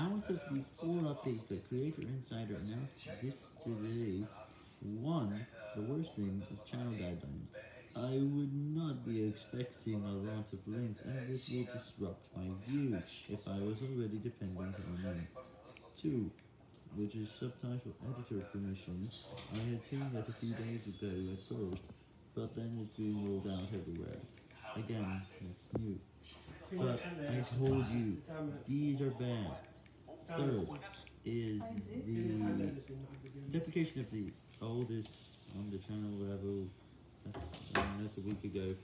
Out of the four updates that Creator Insider announced this today, one, the worst thing, is channel guidelines. I would not be expecting a lot of links, and this will disrupt my views if I was already dependent on them. Two, which is subtitle editor permissions. I had seen that a few days ago at first, but then it's being rolled out everywhere. Again, it's new. But I told you, these are bad. Third is the deprecation of the oldest on the channel level. That's, um, that's a week ago.